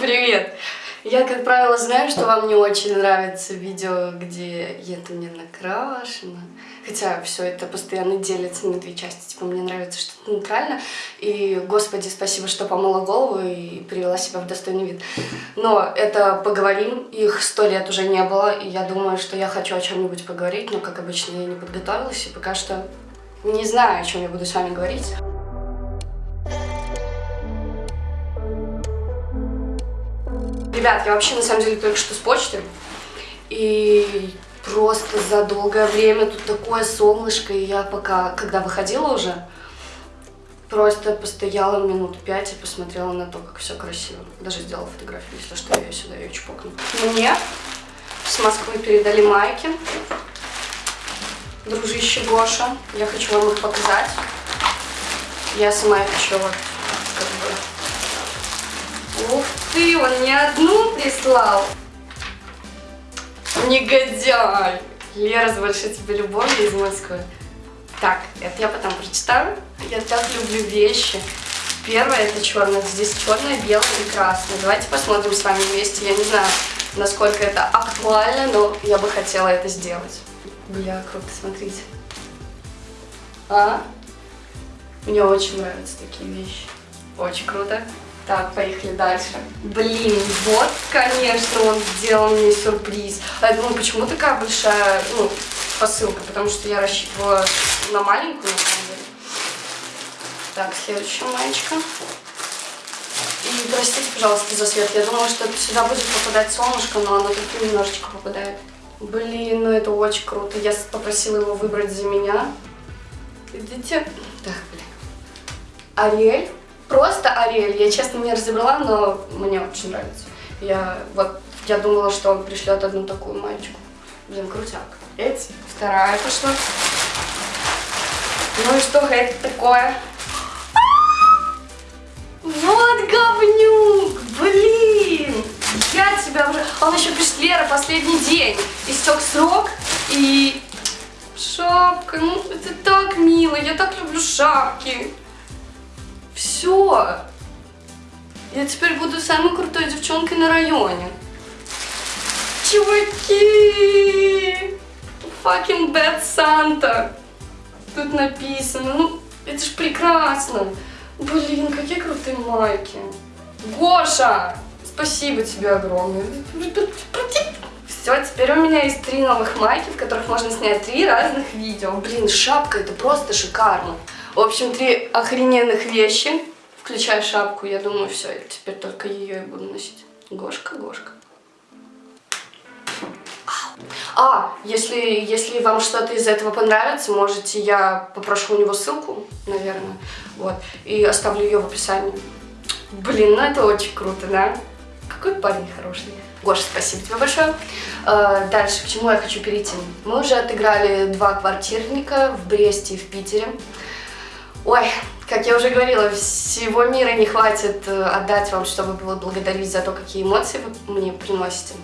Привет! Я, как правило, знаю, что вам не очень нравится видео, где я там не накрашена. Хотя все это постоянно делится на две части. Типа, мне нравится что-то нейтрально. И, господи, спасибо, что помыла голову и привела себя в достойный вид. Но это поговорим. Их сто лет уже не было. И я думаю, что я хочу о чем-нибудь поговорить. Но, как обычно, я не подготовилась. И пока что не знаю, о чем я буду с вами говорить. Ребят, я вообще на самом деле только что с почты. И просто за долгое время тут такое солнышко. И я пока, когда выходила уже, просто постояла минут пять и посмотрела на то, как все красиво. Даже сделала фотографию, если что, я ее сюда ее чпокну. Мне с Москвы передали майки. Дружище Гоша. Я хочу вам их показать. Я сама их еще вот как бы Ты, он не одну прислал. Негодяй. Лера, с большой тебе любовью из Москвы. Так, это я потом прочитаю. Я так люблю вещи. Первое это черное. Здесь черное, белое и красное. Давайте посмотрим с вами вместе. Я не знаю, насколько это актуально, но я бы хотела это сделать. Бля, круто, смотрите. А? Мне очень нравятся такие вещи. Очень круто. Так, поехали дальше. Блин, вот, конечно, он сделал мне сюрприз. А я думаю, почему такая большая, ну, посылка? Потому что я рассчитывала на маленькую, на самом деле. Так, следующая маечка. И простите, пожалуйста, за свет. Я думала, что сюда будет попадать солнышко, но оно тут немножечко попадает. Блин, ну это очень круто. Я попросила его выбрать за меня. Видите? Так, блин. Ариэль просто Ариэль. Я, честно, не разобрала, но мне очень нравится. Я вот, я думала, что он пришлет одну такую мальчику. Блин, крутяк. Эти. Вторая пошла. Ну и что это такое? Вот говнюк! Блин! Я тебя уже... Он еще пишет, Лера, последний день. Истек срок и... Шапка, ну это так мило, я так люблю шапки. Все. Я теперь буду самой крутой девчонкой на районе. Чуваки! Fucking bad Santa. Тут написано. Ну, это ж прекрасно. Блин, какие крутые майки. Гоша! Спасибо тебе огромное. Все, теперь у меня есть три новых майки, в которых можно снять три разных видео. Блин, шапка, это просто шикарно. В общем, три охрененных вещи, включая шапку. Я думаю, все, теперь только ее и буду носить. Гошка, Гошка. А, если, если вам что-то из этого понравится, можете, я попрошу у него ссылку, наверное, вот, и оставлю ее в описании. Блин, ну это очень круто, да? Какой парень хороший. Гоша, спасибо тебе большое. Э, дальше, к чему я хочу перейти. Мы уже отыграли два квартирника в Бресте и в Питере. Ой, как я уже говорила, всего мира не хватит э, отдать вам, чтобы благодарить за то, какие эмоции вы мне приносите.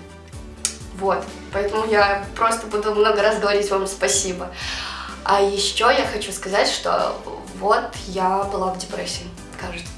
Вот, поэтому я просто буду много раз говорить вам спасибо. А еще я хочу сказать, что вот я была в депрессии, кажется.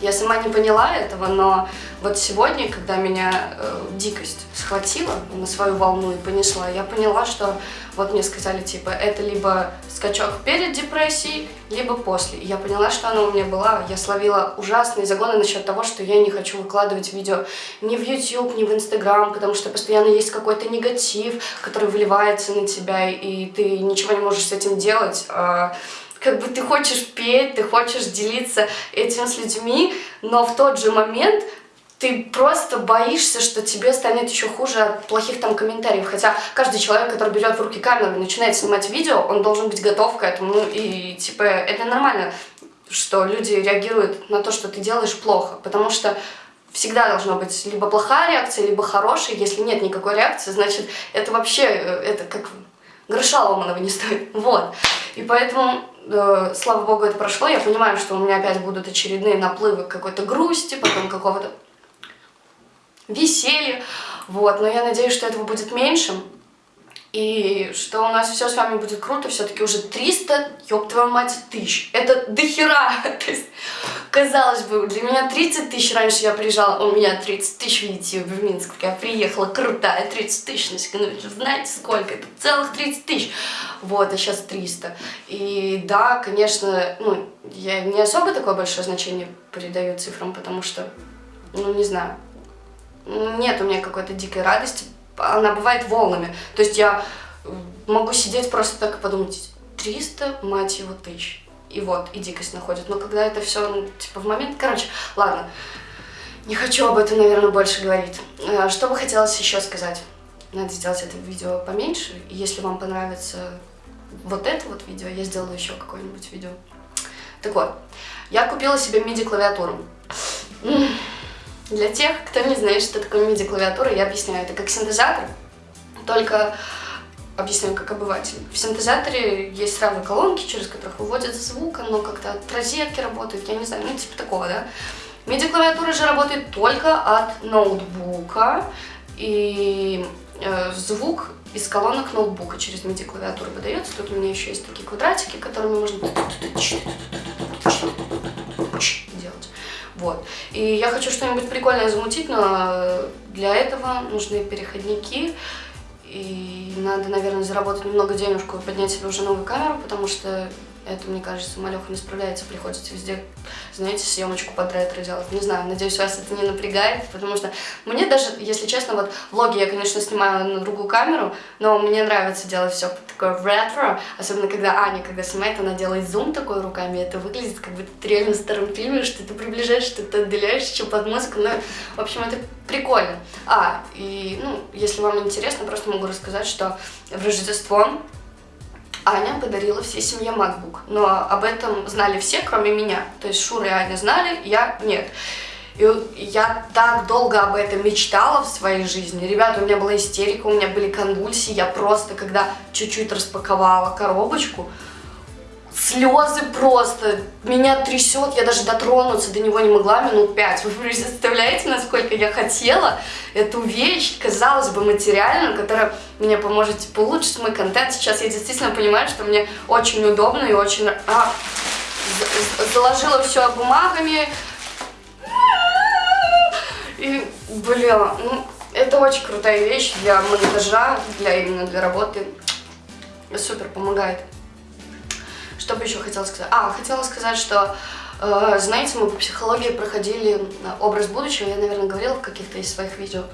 Я сама не поняла этого, но вот сегодня, когда меня э, дикость схватила на свою волну и понесла, я поняла, что вот мне сказали, типа, это либо скачок перед депрессией, либо после. И я поняла, что она у меня была. Я словила ужасные загоны насчет того, что я не хочу выкладывать видео ни в YouTube, ни в Instagram, потому что постоянно есть какой-то негатив, который выливается на тебя, и ты ничего не можешь с этим делать. А как бы ты хочешь петь, ты хочешь делиться этим с людьми, но в тот же момент ты просто боишься, что тебе станет еще хуже от плохих там комментариев. Хотя каждый человек, который берет в руки камеру и начинает снимать видео, он должен быть готов к этому. Ну и типа это нормально, что люди реагируют на то, что ты делаешь плохо. Потому что всегда должна быть либо плохая реакция, либо хорошая. Если нет никакой реакции, значит это вообще, э, это как гроша ломаного не стоит. Вот. И поэтому э, слава богу, это прошло. Я понимаю, что у меня опять будут очередные наплывы какой-то грусти, потом какого-то веселья. Вот, но я надеюсь, что этого будет меньше. И что у нас все с вами будет круто, все-таки уже 300, ёб твою мать, тысяч. Это дохера. То есть, казалось бы, для меня 30 тысяч, раньше я приезжала, у меня 30 тысяч, видите, в Минск, я приехала, крутая, 30 тысяч на секундочку, знаете сколько, это целых 30 тысяч. Вот, а сейчас 300. И да, конечно, ну, я не особо такое большое значение придаю цифрам, потому что, ну, не знаю, нет у меня какой-то дикой радости она бывает волнами. То есть я могу сидеть просто так и подумать, 300, мать его, тысяч. И вот, и дикость находит. Но когда это все, ну, типа, в момент... Короче, ладно. Не хочу об этом, наверное, больше говорить. Э, что бы хотелось еще сказать? Надо сделать это видео поменьше. Если вам понравится вот это вот видео, я сделаю еще какое-нибудь видео. Так вот, я купила себе MIDI-клавиатуру. Для тех, кто не знает, что такое MIDI-клавиатура, я объясняю. Это как синтезатор, только объясняю как обыватель. В синтезаторе есть сразу колонки, через которых выводят звук, но как-то от розетки работает, я не знаю, ну типа такого, да. MIDI-клавиатура же работает только от ноутбука, и э, звук из колонок ноутбука через MIDI-клавиатуру выдается. Тут у меня еще есть такие квадратики, которыми можно вот. И я хочу что-нибудь прикольное замутить, но для этого нужны переходники. И надо, наверное, заработать немного денежку и поднять себе уже новую камеру, потому что это, мне кажется, Малеха не справляется, приходится везде, знаете, съемочку под ретро делать. Не знаю, надеюсь, вас это не напрягает, потому что мне даже, если честно, вот влоги я, конечно, снимаю на другую камеру, но мне нравится делать все такое ретро, особенно когда Аня, когда снимает, она делает зум такой руками, это выглядит как бы ты реально в старом фильме, что ты приближаешь, что ты отдаляешь, что под музыку, ну, в общем, это прикольно. А, и, ну, если вам интересно, просто могу рассказать, что в Рождество Аня подарила всей семье MacBook. Но об этом знали все, кроме меня. То есть Шура и Аня знали, я нет. И я так долго об этом мечтала в своей жизни. Ребята, у меня была истерика, у меня были конвульсии. Я просто, когда чуть-чуть распаковала коробочку, слезы просто, меня трясет, я даже дотронуться до него не могла минут пять. Вы представляете, насколько я хотела эту вещь, казалось бы, материальную, которая мне поможет типа, улучшить мой контент. Сейчас я действительно понимаю, что мне очень удобно и очень... А, заложила все бумагами. И, блин, ну, это очень крутая вещь для монтажа, для именно для работы. Супер помогает. Что бы еще хотела сказать? А, хотела сказать, что, э, знаете, мы по психологии проходили э, образ будущего, я, наверное, говорила в каких-то из своих видео.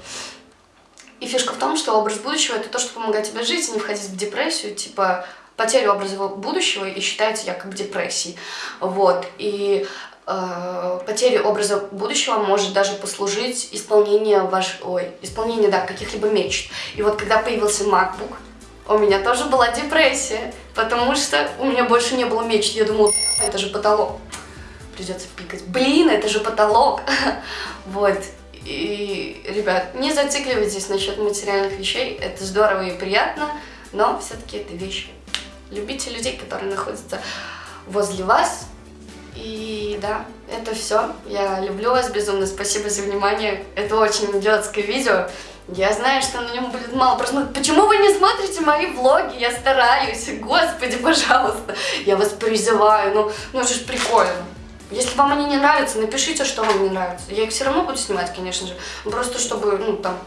И фишка в том, что образ будущего это то, что помогает тебе жить не входить в депрессию, типа потеря образа будущего и считается якобы депрессией. Вот. И э, потеря образа будущего может даже послужить исполнение ваш, ой, исполнение, да, каких-либо мечт. И вот когда появился MacBook, у меня тоже была депрессия, потому что у меня больше не было мечт. Я думала, это же потолок. Придется пикать. Блин, это же потолок. Вот. И, ребят, не зацикливайтесь насчет материальных вещей. Это здорово и приятно, но все-таки это вещи. Любите людей, которые находятся возле вас. И да, это все. Я люблю вас безумно. Спасибо за внимание. Это очень детское видео. Я знаю, что на нем будет мало просмотров. Почему вы не смотрите мои влоги? Я стараюсь. Господи, пожалуйста. Я вас призываю. Ну, ну это же прикольно. Если вам они не нравятся, напишите, что вам не нравится. Я их все равно буду снимать, конечно же. Просто чтобы, ну, там...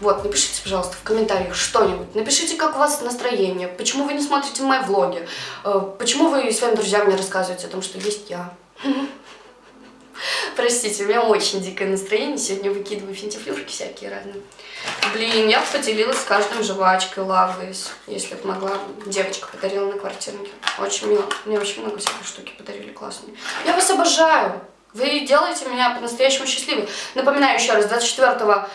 Вот, напишите, пожалуйста, в комментариях что-нибудь. Напишите, как у вас настроение, почему вы не смотрите мои влоги, э, почему вы своим друзьям не рассказываете о том, что есть я. Простите, у меня очень дикое настроение. Сегодня выкидываю финтифлюшки всякие разные. Блин, я поделилась с каждым жвачкой Лавлейс, если бы могла. Девочка подарила на квартирнике. Очень мило. Мне очень много всяких штуки подарили классные. Я вас обожаю. Вы делаете меня по-настоящему счастливой. Напоминаю еще раз, 24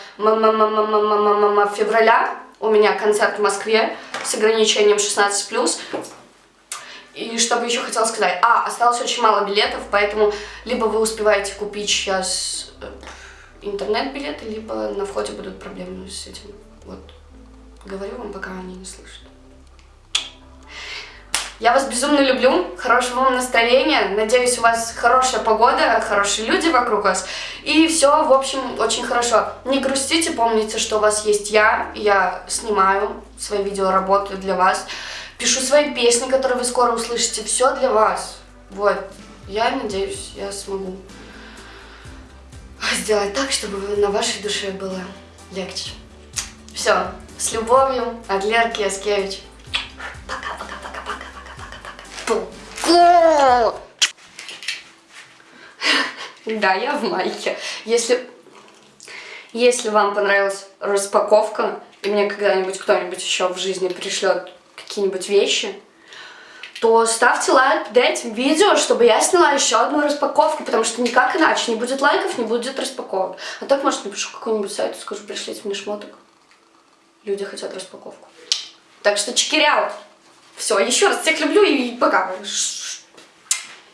февраля у меня концерт в Москве с ограничением 16+. И что бы еще хотела сказать? А, осталось очень мало билетов, поэтому либо вы успеваете купить сейчас э, интернет-билеты, либо на входе будут проблемы с этим. Вот. Говорю вам, пока они не слышат. Я вас безумно люблю, хорошего вам настроения, надеюсь, у вас хорошая погода, хорошие люди вокруг вас, и все, в общем, очень хорошо. Не грустите, помните, что у вас есть я, я снимаю свои видео, работаю для вас, пишу свои песни, которые вы скоро услышите, все для вас. Вот, я надеюсь, я смогу сделать так, чтобы на вашей душе было легче. Все, с любовью, от Лерки Яскевич. Пока-пока-пока-пока-пока-пока. Да, я в майке. Если, если вам понравилась распаковка, и мне когда-нибудь кто-нибудь еще в жизни пришлет какие-нибудь вещи, то ставьте лайк под этим видео, чтобы я сняла еще одну распаковку, потому что никак иначе. Не будет лайков, не будет распаковок. А так, может, напишу какой-нибудь сайт и скажу, пришлите мне шмоток. Люди хотят распаковку. Так что чекиряут. Все, еще раз всех люблю и пока.